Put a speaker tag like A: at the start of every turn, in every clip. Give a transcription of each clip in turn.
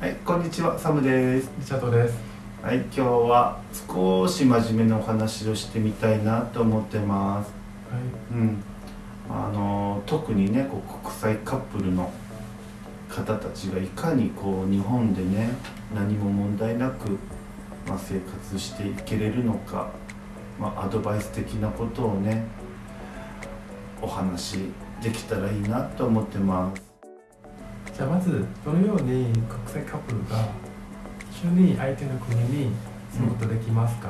A: はい、こんにちは、サムです。
B: リチャードです。
A: はい、今日は少し真面目なお話をしてみたいなと思ってます。
B: はい。
A: うん、あの特にね、こう国際カップルの方たちがいかにこう日本でね、何も問題なくまあ生活していけれるのか、まあアドバイス的なことをね、お話できたらいいなと思ってます。
B: じゃあまずどのように国際カップルが一緒に相手の国に住むことできますか？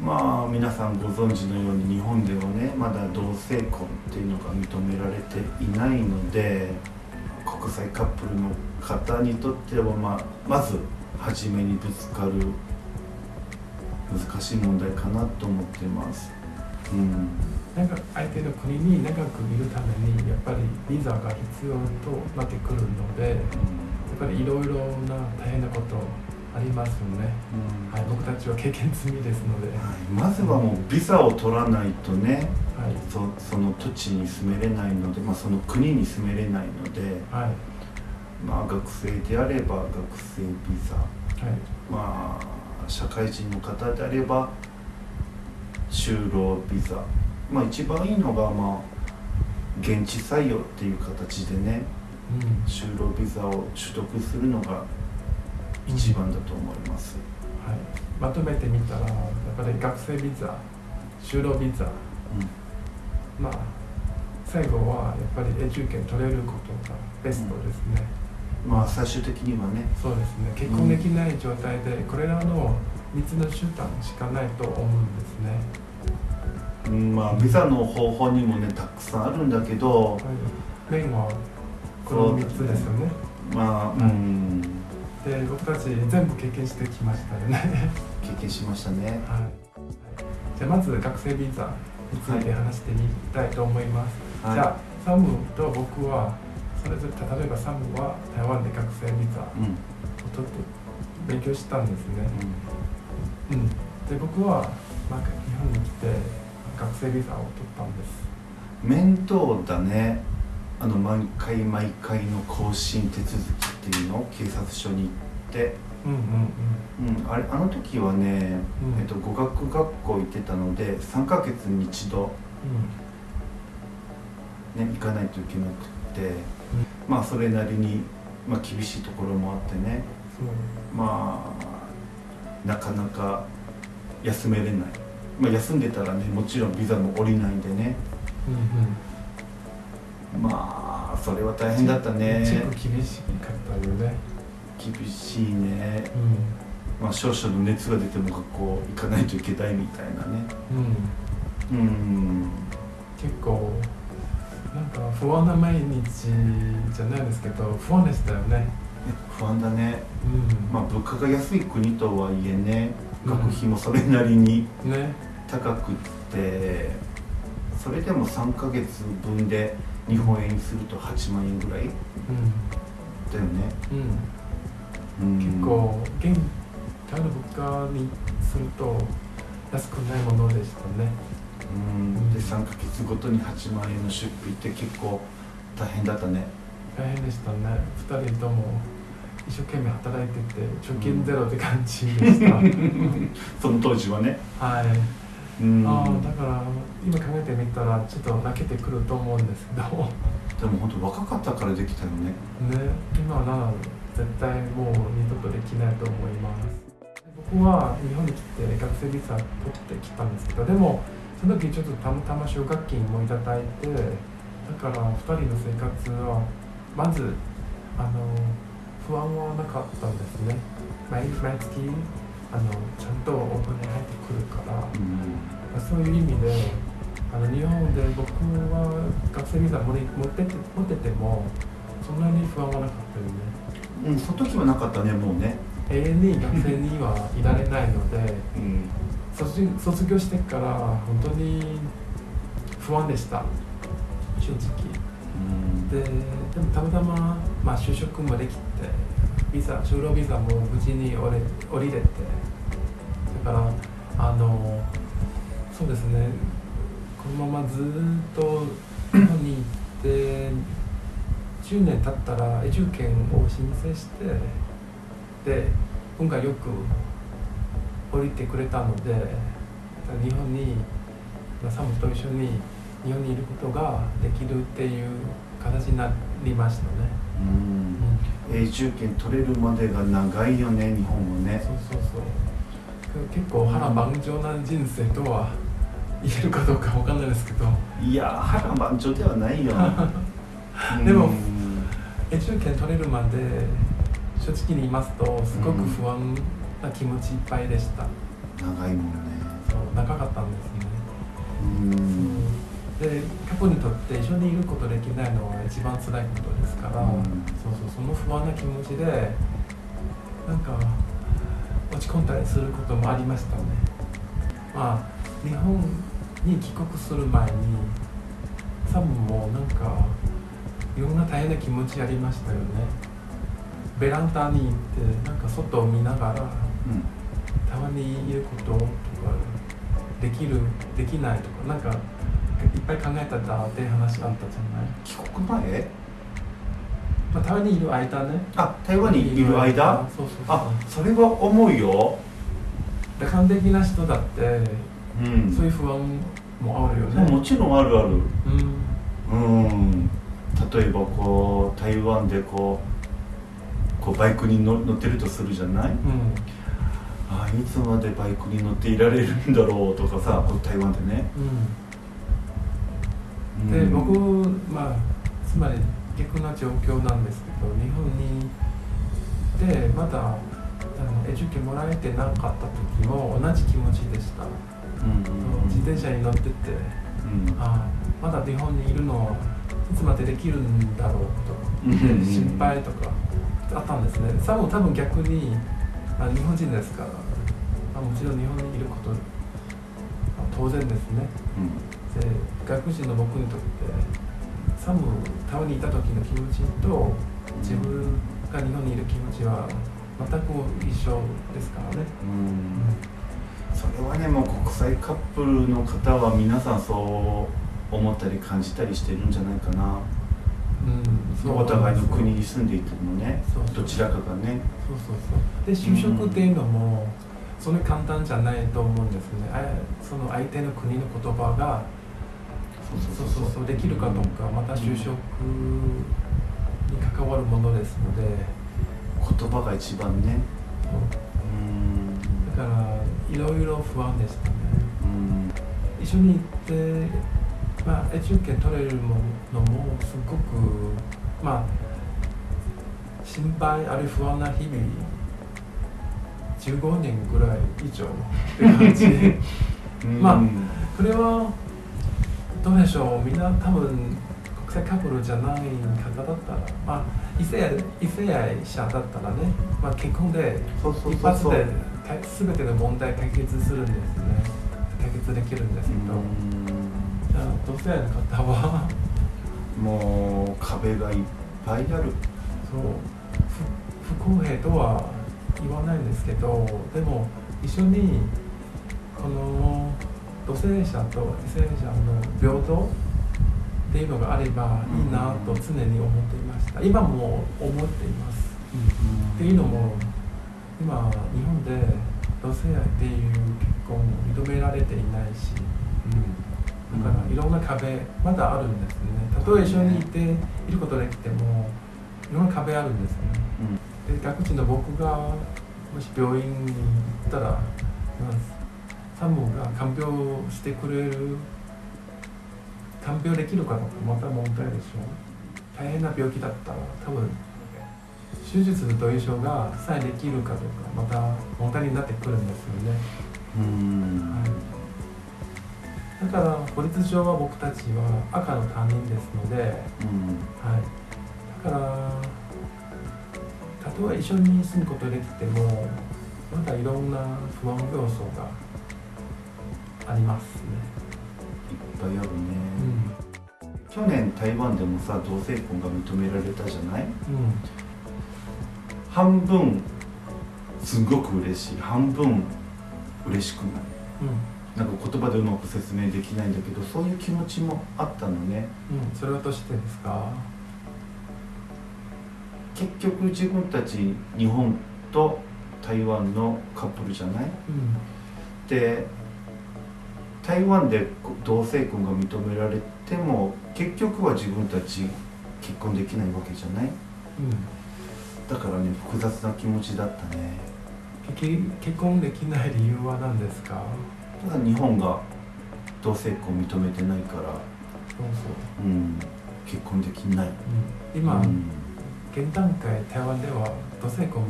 A: まあ皆さんご存知のように日本ではねまだ同性婚っていうのが認められていないので国際カップルの方にとっては、まあ、まず初めにぶつかる難しい問題かなと思ってます。うん
B: なんか相手の国に長くいるためにやっぱりビザが必要となってくるので、やっぱりいろいろな大変なことありますよね。
A: うん。
B: はい、僕たちは経験済みですので、は
A: はい。まずはもうビザを取らないとね
B: い、
A: そその土地に住めれないので、まあ、その国に住めれないので、
B: はい、
A: まあ、学生であれば学生ビザ。
B: はい、
A: まあ社会人の方であれば就労ビザまあ一番いいのがまあ現地採用っていう形でね
B: うん、
A: 就労ビザを取得するのが一番だと思います、
B: はい、まとめてみたらやっぱり学生ビザ、就労ビザ、まあ最後はやっぱりエデュケ取れることがベストですね。
A: うん、まあ最終的にはね。
B: そうですね。結婚できない状態でこれらの3つの手段しかないと思うんですね。
A: うんまあビザの方法にもねたくさんあるんだけど
B: はい、メインはこの3つですよね。
A: まあうん
B: で僕たち全部経験してきましたよね。
A: 経験しましたね
B: はい。はいじゃあまず学生ビザについて話してみたいと思います。
A: はい
B: じゃあサムと僕はそれぞれ例えばサムは台湾で学生ビザを
A: うんうん
B: 取って勉強したんですね。うん。で僕はなんか日本に来て学生ビザを取ったんです。
A: 面倒だね。あの毎回毎回の更新手続きっていうの？を警察署に行って、
B: うんうん
A: うん、あれあの時はね、
B: うん。
A: えっと、語学学校行ってたので3ヶ月に一度、ね、行かないといけなくて、まあそれなりに、まあ、厳しいところもあってね。まあなかなか休めれない、まあ、休んでたらねもちろんビザも下りないんでね
B: うんうん。
A: まあそれは大変だったね
B: チェック厳しかったよね。
A: 厳しいね、
B: う
A: まあ、少々の熱が出ても学校行かないといけないみたいなね
B: ん。うん。
A: うん
B: 結構なんか不安な毎日じゃないですけど不安でしたよね。
A: 不安だね
B: うん。
A: まあ物価が安い国とはいえね
B: うん
A: 学費もそれなりに
B: ね。
A: 高くってそれでも3ヶ月分で日本円にすると8万円ぐらいだよね、
B: うん。結構現台の物価にすると安くないものでしたね。
A: うんで3ヶ月ごとに8万円の出費って結構大変だったね
B: 大変でしたね。二人とも一生懸命働いてて貯金ゼロって感じでした。
A: その当時はね
B: はい。
A: うん
B: ああだから今考えてみたらちょっと泣けてくると思うんですけど。
A: でも本当若かったからできたよね
B: ね、今なら絶対もう二度とできないと思います僕は日本に来て学生ビザ取ってきたんですけどでもその時ちょっとたまたま奨学金もいただいてだから2人の生活はまずあの不安はなかったんですね。毎毎月あのちゃんとお金入ってくるから。
A: うん。
B: そういう意味であの日本で僕は学生ビザ持っててて持っててもそんなに不安はなかったよね。
A: うん、その時はなかったねもうね。
B: 永遠に学生にはいられないので
A: うん。
B: 卒業卒業してから本当に不安でした。正直。
A: うん
B: ででもたまたま、まあ、就職もできてビザ就労ビザも無事に降り降りれてだからあのそうですねこのままずっと日本に行って10年経ったら永住権を申請してで運がよく降りてくれたので日本にサムと一緒に日本にいることができるっていう形になりましたね。
A: うん。永住権取れるまでが長いよね日本もね。
B: そうそうそう。結構波乱万丈な人生とは言えるかどうかわかんないですけど。
A: いや波乱万丈ではないよ。
B: でも
A: うん
B: 永住権取れるまで正直に言いますとすごく不安な気持ちいっぱいでした、
A: 長いもんね。
B: そう長かったんですね、
A: うん
B: で過去にとって一緒にいることできないのは一番辛いことですから、
A: うん。
B: そうそうその不安な気持ちでなんか落ち込んだりすることもありましたね。まあ日本に帰国する前にサムもなんかいろんな大変な気持ちありましたよね。ベランダに行ってなんか外を見ながら
A: うん。
B: たまにいることとかできるできないとかなんかいっぱい考えただって話あったじゃない、
A: 帰国前？
B: まあ、たまにいる間ね。
A: あ台湾にいる間？
B: そうそうそう。
A: あそれは重いよ。
B: 楽観的な人だって
A: うん。
B: そういう不安もあるよね。
A: もちろんあるある。
B: うん。
A: うん。例えばこう台湾でこうこうバイクに乗乗ってるとするじゃない？
B: うん。
A: あいつまでバイクに乗っていられるんだろうとかさこう台湾でね、
B: うん、で、
A: うん。
B: 僕まあつまり逆な状況なんですけど日本にでまだあのエジュケもらえてなかった時も同じ気持ちでした、
A: うんうん
B: 自転車に乗ってて
A: うん。
B: あまだ日本にいるのいつまでできるんだろうと心配とかあったんですね。さも多分逆にあ日本人ですからあもちろん日本にいることあ当然ですねで外国人の僕にとってサムタワにいた時の気持ちと自分が日本にいる気持ちは全く一緒ですからね、
A: うん。それはねもう国際カップルの方は皆さんそう思ったり感じたりしてるんじゃないかな。
B: うん。
A: お互いの国に住んでいてもねどちらかがね。
B: そうそうそう。で就職っていうのも、そん。な簡単じゃないと思うんですね。あその相手の国の言葉がそうそうそうできるかどうかまた就職に関わるものですので、
A: 言葉が一番ねうん
B: だからいろいろ不安でしたね一緒に行ってまあ永住権取れるものもすごくまあ心配あるいは不安な日々15年ぐらい以上って感じまあこれはどうでしょう？みんな多分国際カップルじゃない方だったらまあ異性愛異性愛者だったらね、まあ、結婚で一発で全ての問題解決するんですね。解決できるんですけど、じゃあ同性愛の方は？
A: もう壁がいっぱいある。
B: そう。不不公平とは言わないんですけどでも一緒にこの同性者と異性者の平等っていうのがあればいいなと常に思っていました。今も思っています、っていうのも今日本で同性愛っていう結婚を認められていないしだからいろんな壁まだあるんですね。たとえ一緒にいていることできてもいろんな壁あるんですね。で外国人の僕がもし病院に行ったら、まあ、サムが看病してくれる看病できるかどうかまた問題でしょう。大変な病気だったら多分手術と衣装がさえできるかどうかまた問題になってくるんですよね、
A: うん
B: はい、だから法律上は僕たちは赤の他人ですので、はい、だからたとえ一緒に住むことできてもまだいろんな不安要素がありますね。
A: いっぱいあるね、
B: うん。
A: 去年台湾でもさ同性婚が認められたじゃない？
B: うん。
A: 半分すごく嬉しい。半分嬉しくない。なんか言葉でうまく説明できないんだけどそういう気持ちもあったのね。
B: うんうん、それはどうしてですか？
A: 結局自分たち日本と台湾のカップルじゃない？
B: うん。
A: で台湾で同性婚が認められても結局は自分たち結婚できないわけじゃない？
B: うん。
A: だからね複雑な気持ちだったね。
B: 結結婚できない理由は何ですか？
A: ただ日本が同性婚認めてないから、
B: そうそう、
A: うん、結婚できない、
B: うん、今、
A: うん。
B: 現段階台湾では同性婚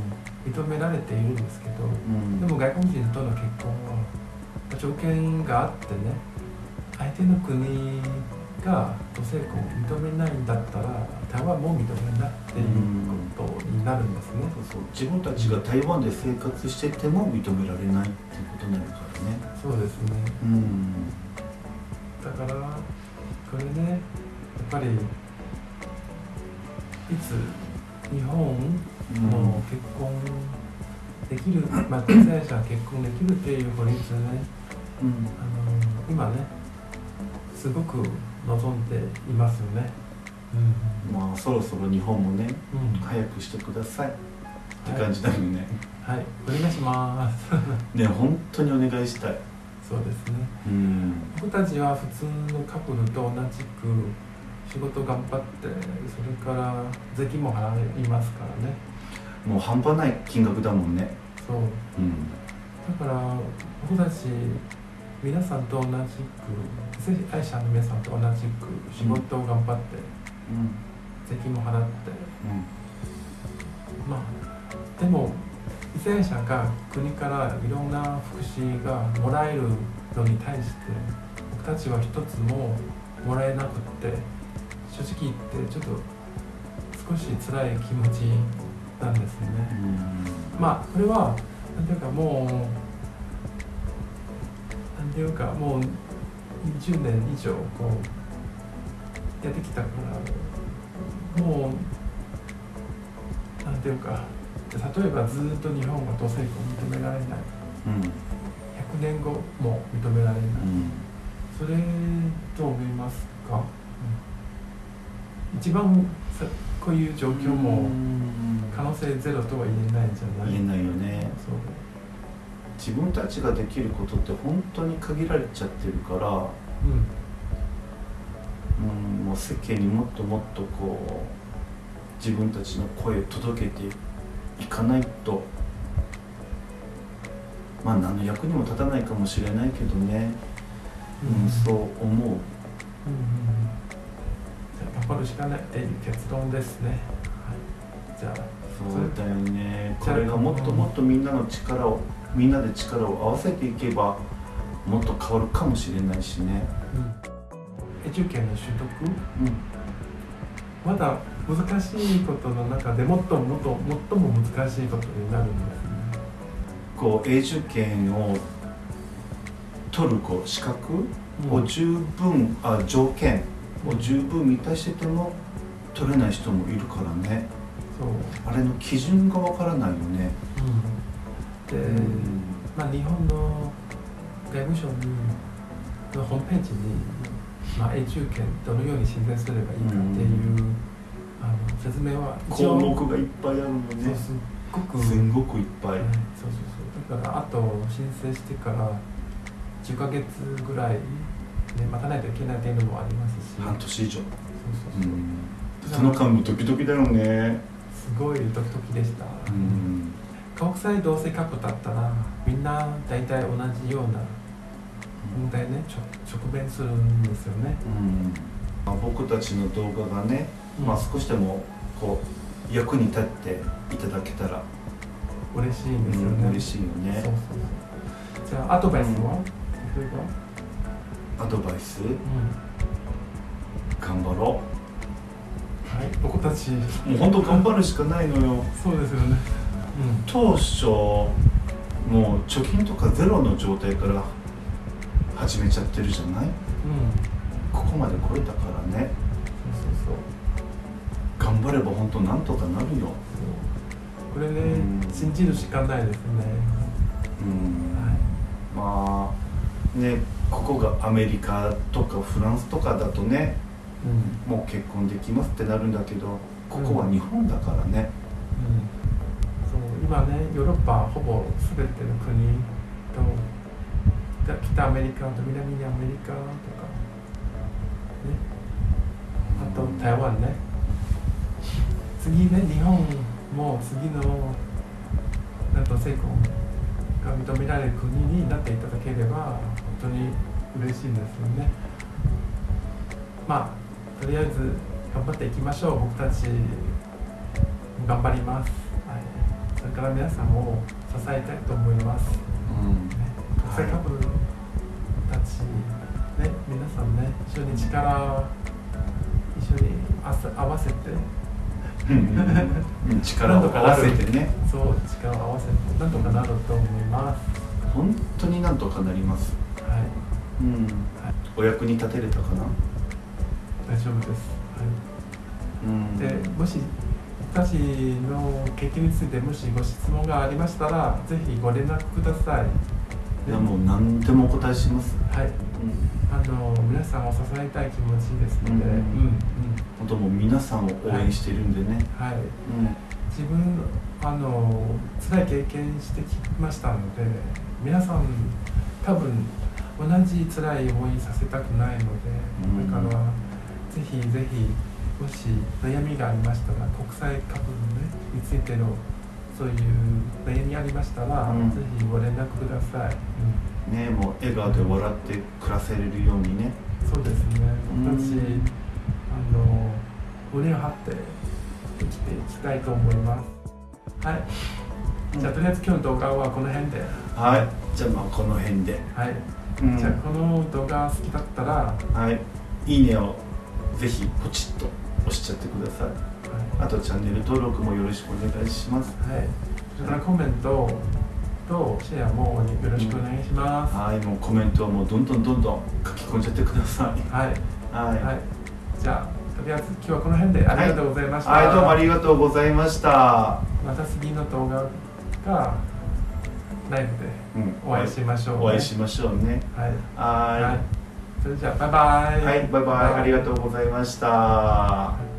B: 認められているんですけど
A: うん。
B: でも外国人との結婚は条件があってね相手の国が同性婚を認めないんだったら台湾も認めないっていうことになるんですね。
A: そうそう。自分たちが台湾で生活してても認められないっていうことになるからね。
B: そうですね。
A: うん。
B: だからこれねやっぱりいつ日本
A: うん。
B: も結婚できる、まあ、同性者結婚できるっていう法律ね
A: うん。
B: あの今ねすごく望んでいますよね。
A: まあそろそろ日本もね
B: うん、うん、
A: 早くしてください。って感じだよね、
B: はい、お願いします。
A: ね本当にお願いしたい。
B: そうですね。
A: うん。
B: 僕たちは普通のカップルと同じく仕事頑張って、それから税金も払いますからね。
A: もう半端ない金額だもんね。
B: そう。
A: うん。
B: だから僕たち皆さんと同じく正会社の皆さんと同じく仕事を頑張って、
A: うん。
B: 税金も払ってまあでも異性者が国からいろんな福祉がもらえるのに対して僕たちは一つももらえなくって正直言ってちょっと少し辛い気持ちなんですね。
A: うん。
B: まあこれはなんていうかもうていうかもう20年以上こうやってきたからもうなんていうか例えばずっと日本が同性婚認められない。
A: うん。
B: 100年後も認められない。
A: うん。
B: それどう思いますか、うん一番さこういう状況も可能性ゼロとは言えないんじゃない？
A: 言えないよね。
B: そう
A: 自分たちができることって本当に限られちゃってるから、
B: うん
A: うん、もう世間にもっともっとこう自分たちの声を届けていかないとまあ何の役にも立たないかもしれないけどね、うん。そう思う。
B: うんじゃあしかないっていう結論ですね。はい、じゃあ、
A: そうだよね。これがもっともっとみんなの力をみんなで力を合わせていけばもっと変わるかもしれないしね。
B: エデュケの取得、
A: うん。
B: まだ難しいことの中でもっともっと最も難しいことになるんですね。
A: こう永住権を取るこう資格を十分、あ条件を十分満たしてても取れない人もいるからね
B: そう、
A: あれの基準がわからないよね、
B: うん、で、まあ日本の外務省にのホームページに、まあ、永住権どのように申請すればいいかっていう、
A: うん。
B: あの説明は一
A: 項
B: 応
A: 目がいっぱいあるのね。
B: すっごく。
A: すんごくいっぱい、
B: はい、そうそうそう。だからあと申請してから10ヶ月ぐらい、ね、待たないといけないっていうのもありますし。
A: 半年以上、
B: そう
A: う
B: そうそう、
A: ん、その間もドキドキだよね。
B: すごいドキドキでした、
A: うん
B: 国際同性カップルだったらみんな大体同じような問題ね。直面するんですよね、
A: うん。まあ僕たちの動画がね、
B: うん。
A: まあ少しでもこう役に立っていただけたら、
B: 嬉しいんですよね、
A: うん嬉しいよね。
B: そうそうじゃあアドバイスは、例えば
A: アドバイス？
B: うん。
A: 頑張ろ
B: はい僕たち。
A: うもう本当頑張るしかないのよ。
B: そうですよね
A: 当初もう貯金とかゼロの状態から始めちゃってるじゃない？
B: うん。うん
A: ここまで来れたからね。頑張れば本当なんとかなるよ。
B: これね、
A: うん。
B: 信じるしかないですね。
A: うん。
B: はい。
A: まあねここがアメリカとかフランスとかだとね
B: うん。
A: もう結婚できますってなるんだけどここは日本だからね、
B: うん、今ねヨーロッパほぼ全ての国と北アメリカと南アメリカとかね。あと台湾ね。次ね日本も次のなんと成功が認められる国になっていただければ本当に嬉しいんですよね。まあとりあえず頑張っていきましょう。僕たち頑張ります、れから皆さんを支えたいと思います、ね、国際カップルたち、ね、皆さんね一緒に力一緒に合わせて。
A: うん 力を合わせてね。
B: そう力を合わせてなんとかなると思います。
A: 本当になんとかなります。
B: はい。
A: うん。お役に立てれたかな？
B: 大丈夫です、はい。
A: うん。
B: でもし私の経験についてもしご質問がありましたらぜひご連絡ください。
A: いやもう何でもお答えします。
B: はい、
A: うん。
B: あの皆さんを支えたい気持ちですので、
A: うん
B: うん。うん
A: 本当もう皆さんを応援してるんでね、
B: はい、
A: うん。
B: 自分あの辛い経験してきましたので皆さん多分同じ辛い思いさせたくないので、
A: うん。
B: だからぜひぜひもし悩みがありましたら国際カップル、ね、についてのそういう悩みありましたら、
A: うん。
B: ぜひご連絡ください、うん
A: ねもう笑顔で笑って暮らせれるようにね。
B: そうですね。
A: うん。
B: 私、あの胸を張って生きていきたいと思います。はい。じゃあとりあえず今日の動画はこの辺で、
A: はい。じゃあまあこの辺で、
B: はい。
A: うん。
B: じゃあこの動画好きだったら、は
A: はい。いいねをぜひポチッと押しちゃってください。あとチャンネル登録もよろしくお願いします。
B: いはい、それからコメントとシェアもよろしくお願いします、
A: はい。もうコメントはもうどんどんどんどん書き込んじゃってください。
B: はい、
A: はい、
B: はい、じゃあとりあえず今日はこの辺でありがとうございました、
A: はい、どうもありがとうございました、
B: また次の動画がライブで
A: うん、
B: お会いしましょう、
A: お会いしましょうね。
B: はい。
A: は
B: はい、それじゃあバイバイ。
A: いはいバイバイ。ありがとうございました。
B: はい